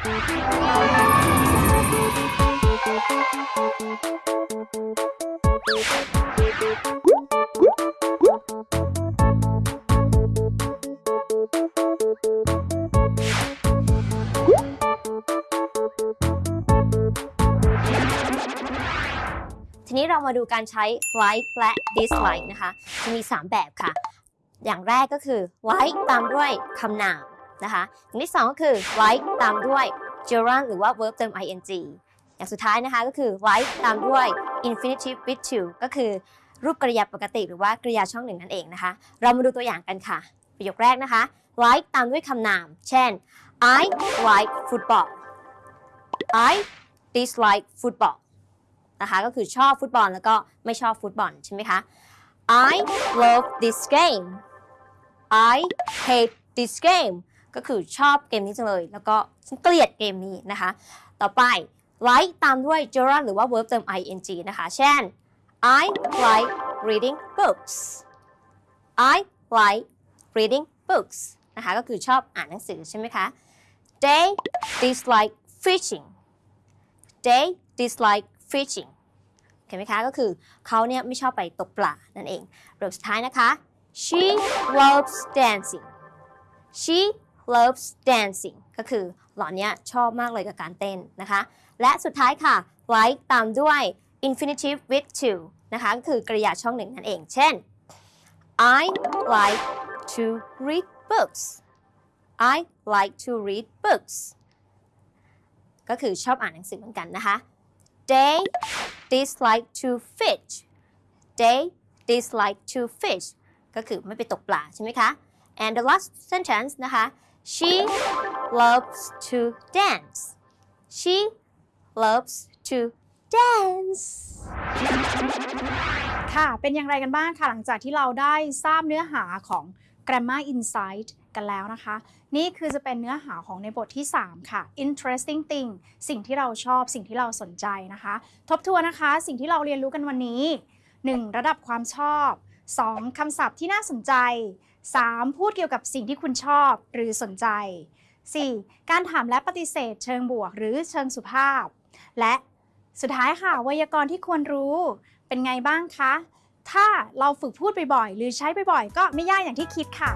ทีนี้เรามาดูการใช้ like และ dislike นะคะ จะมี 3 แบบค่ะ อย่างแรกก็คือ like ตามด้วยคำนาม นะคะอย่างที่2ก็คือ like ตามด้วย gerund หรือว่า verb เติม ing อย่างสุดท้ายนะคะก็คือ like ตามด้วย infinitive with to ก็คือรูปกริยาปกติหรือว่ากริยาช่องหนึ่งนั่นเองนะคะ เรามาดูตัวอย่างกันค่ะ ประโยคแรกนะคะ like ตามด้วยคำนาม เช่น I like football I dislike football นะคะก็คือชอบฟุตบอลแล้วก็ไม่ชอบฟุตบอลใช่ไหมคะ I love this game I hate this game ก็คือชอบเกมนี้จังเลย แล้วก็ฉันเกลียดเกมนี้นะคะ ต่อไป like ตามด้วย gerund หรือว่า verb เติม ing นะคะ เช่น I like reading books I like reading books นะคะก็คือชอบอ่านหนังสือใช่ไหมคะ They dislike fishing They dislike fishing เห็นไหมคะ ก็คือเขาเนี่ยไม่ชอบไปตกปลานั่นเองประโยคสุดท้ายนะคะ she loves dancing she loves dancing ก็คือหล่อนเนี่ยชอบมากเลยกับการเต้นนะคะ และสุดท้ายค่ะ like ตามด้วย infinitive with to นะคะก็คือกริยาช่องหนึ่งนั่นเอง เช่น I like to read books I like to read books ก็คือชอบอ่านหนังสือเหมือนกันนะคะ They dislike to fish They dislike to fish ก็คือไม่ไปตกปลาใช่ไหมคะ and the last sentence นะคะ She loves to dance She loves to dance ค่ะ เป็นอย่างไรกันบ้างค่ะ หลังจากที่เราได้ทราบเนื้อหาของ Grammar Insight กันแล้วนะคะ นี่คือจะเป็นเนื้อหาของในบทที่ 3 ค่ะ Interesting thing สิ่งที่เราชอบสิ่งที่เราสนใจนะคะ ทบทวนนะคะ สิ่งที่เราเรียนรู้กันวันนี้ 1. ระดับความชอบ 2. คำศัพท์ที่น่าสนใจ 3. พูดเกี่ยวกับสิ่งที่คุณชอบหรือสนใจ 4. การถามและปฏิเสธเชิงบวกหรือเชิงสุภาพ และสุดท้ายค่ะไวยากรณ์ที่ควรรู้เป็นไงบ้างคะ ถ้าเราฝึกพูดบ่อยๆ หรือใช้บ่อยๆ ก็ไม่ยากอย่างที่คิดค่ะ